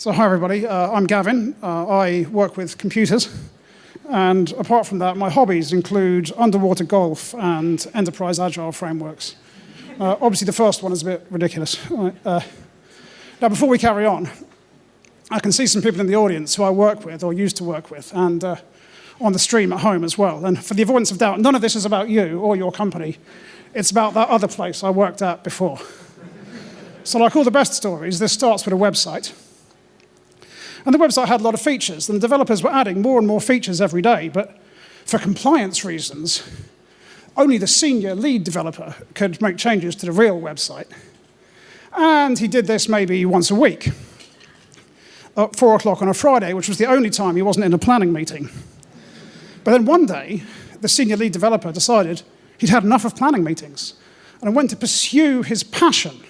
So hi everybody, uh, I'm Gavin. Uh, I work with computers. And apart from that, my hobbies include underwater golf and enterprise agile frameworks. Uh, obviously the first one is a bit ridiculous. Uh, now before we carry on, I can see some people in the audience who I work with or used to work with and uh, on the stream at home as well. And for the avoidance of doubt, none of this is about you or your company. It's about that other place I worked at before. So like all the best stories, this starts with a website. And the website had a lot of features, and the developers were adding more and more features every day, but for compliance reasons, only the senior lead developer could make changes to the real website. And he did this maybe once a week, at four o'clock on a Friday, which was the only time he wasn't in a planning meeting. But then one day, the senior lead developer decided he'd had enough of planning meetings and went to pursue his passion.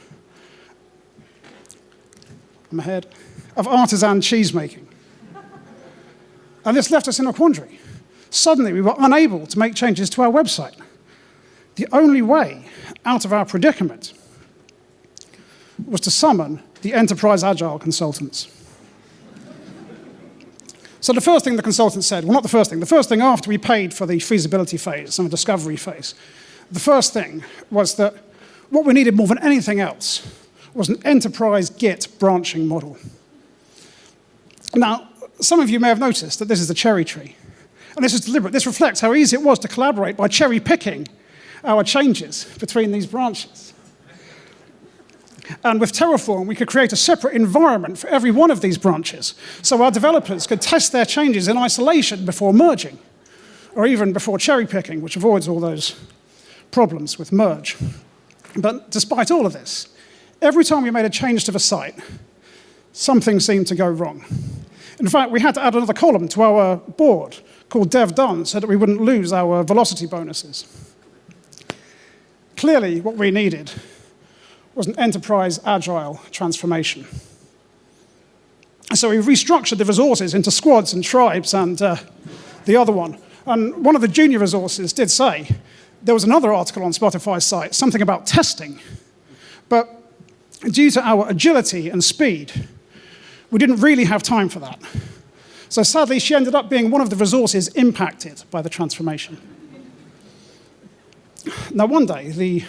I'm ahead of artisan cheese making. And this left us in a quandary. Suddenly, we were unable to make changes to our website. The only way out of our predicament was to summon the enterprise agile consultants. So the first thing the consultant said, well, not the first thing, the first thing after we paid for the feasibility phase and the discovery phase, the first thing was that what we needed more than anything else was an enterprise Git branching model. Now, some of you may have noticed that this is a cherry tree. And this is deliberate. This reflects how easy it was to collaborate by cherry picking our changes between these branches. And with Terraform, we could create a separate environment for every one of these branches, so our developers could test their changes in isolation before merging, or even before cherry picking, which avoids all those problems with merge. But despite all of this, every time we made a change to the site, something seemed to go wrong. In fact, we had to add another column to our board called dev done so that we wouldn't lose our velocity bonuses. Clearly, what we needed was an enterprise agile transformation. So we restructured the resources into squads and tribes and uh, the other one. And one of the junior resources did say, there was another article on Spotify's site, something about testing. But due to our agility and speed, we didn't really have time for that. So sadly, she ended up being one of the resources impacted by the transformation. Now, one day, the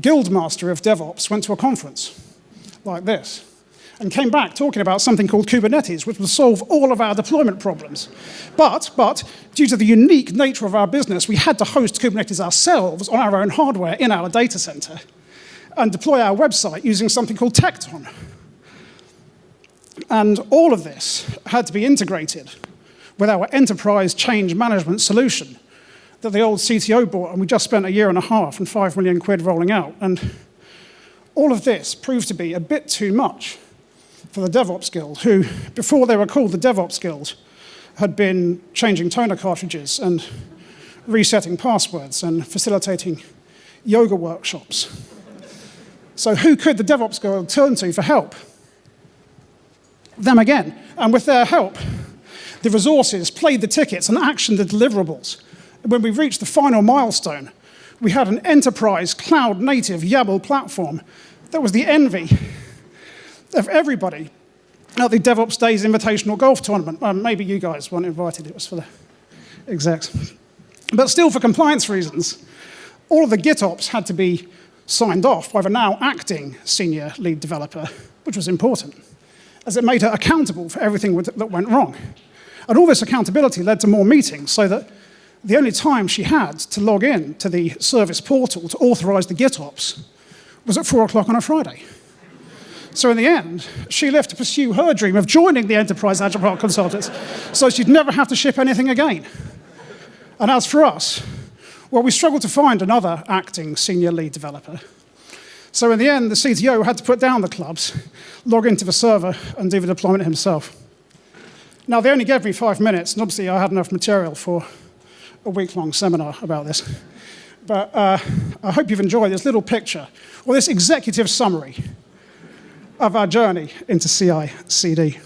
guildmaster of DevOps went to a conference like this and came back talking about something called Kubernetes, which will solve all of our deployment problems. But, but, due to the unique nature of our business, we had to host Kubernetes ourselves on our own hardware in our data center and deploy our website using something called Tekton. And all of this had to be integrated with our enterprise change management solution that the old CTO bought, and we just spent a year and a half and five million quid rolling out. And all of this proved to be a bit too much for the DevOps Guild, who, before they were called the DevOps Guild, had been changing toner cartridges and resetting passwords and facilitating yoga workshops. So who could the DevOps Guild turn to for help? Them again. And with their help, the resources played the tickets and actioned the deliverables. When we reached the final milestone, we had an enterprise cloud-native YAML platform that was the envy of everybody at the DevOps Days Invitational Golf Tournament. Um, maybe you guys weren't invited, it was for the execs. But still, for compliance reasons, all of the GitOps had to be signed off by the now acting senior lead developer, which was important as it made her accountable for everything that went wrong. And all this accountability led to more meetings, so that the only time she had to log in to the service portal to authorize the GitOps was at 4 o'clock on a Friday. So in the end, she left to pursue her dream of joining the Enterprise Agile Consultants so she'd never have to ship anything again. And as for us, well, we struggled to find another acting senior lead developer. So in the end, the CTO had to put down the clubs, log into the server, and do the deployment himself. Now, they only gave me five minutes, and obviously I had enough material for a week-long seminar about this. But uh, I hope you've enjoyed this little picture, or this executive summary of our journey into CI-CD.